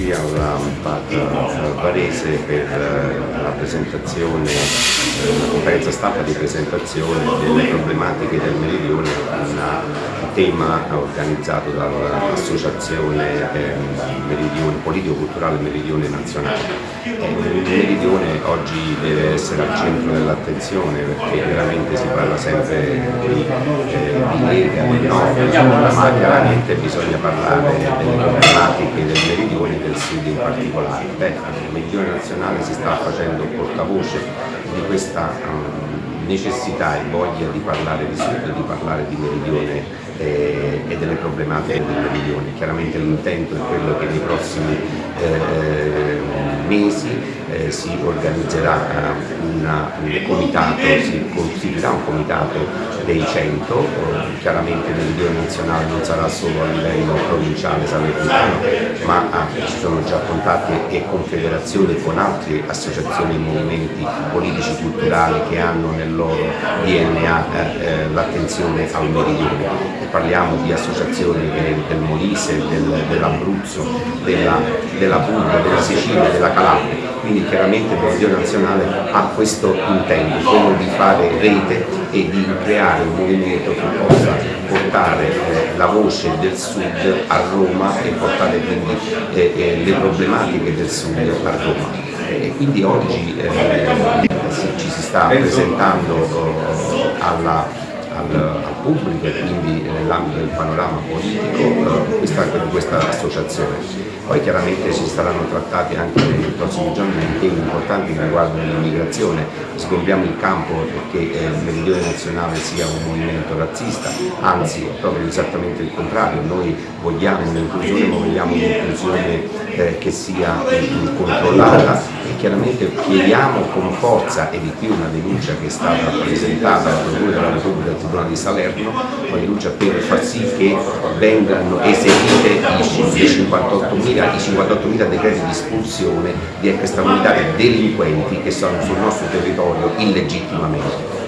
qui alla Varese per la presentazione, la conferenza stampa di presentazione delle problematiche del Meridione, tema organizzato dall'Associazione ehm, Politico-Culturale Meridione Nazionale. Il Meridione oggi deve essere al centro dell'attenzione perché veramente si parla sempre di, eh, di Lega, Nord, ma chiaramente bisogna parlare delle problematiche del Meridione e del Sud in particolare. Beh, il Meridione Nazionale si sta facendo portavoce di questa um, necessità e voglia di parlare di Sud, di parlare di Meridione eh, e delle problematiche del Meridione. Chiaramente l'intento è quello che nei prossimi eh, mesi eh, si organizzerà uh, una, un comitato, si costituirà un comitato dei 100, chiaramente nel livello nazionale non sarà solo a livello provinciale salernitano, ma uh, ci sono già contatti e confederazioni con altre associazioni e movimenti politici culturali che hanno nel loro DNA eh, eh, l'attenzione al meridione. Parliamo di associazioni del Molise, del, dell'Abruzzo, della, della Puglia, della Sicilia, della Calabria quindi chiaramente il Consiglio nazionale ha questo intento, quello di fare rete e di creare un movimento che possa portare eh, la voce del Sud a Roma e portare quindi eh, eh, le problematiche del Sud a Roma. E quindi oggi ci si sta presentando alla al, al pubblico e quindi nell'ambito del panorama politico eh, questa, questa, associazione. Poi chiaramente ci saranno trattati anche nei prossimi giorni temi importanti che riguardano l'immigrazione, sgombriamo il campo perché eh, il Meridione Nazionale sia un movimento razzista, anzi proprio esattamente il contrario, noi vogliamo un'inclusione ma vogliamo un'inclusione eh, che sia controllata chiaramente chiediamo con forza, e di qui una denuncia che è stata presentata al Procura della Repubblica Tribunale di Salerno, una denuncia per far sì che vengano eseguite i 58.000 58 decreti di espulsione di extracomunitari delinquenti che sono sul nostro territorio illegittimamente.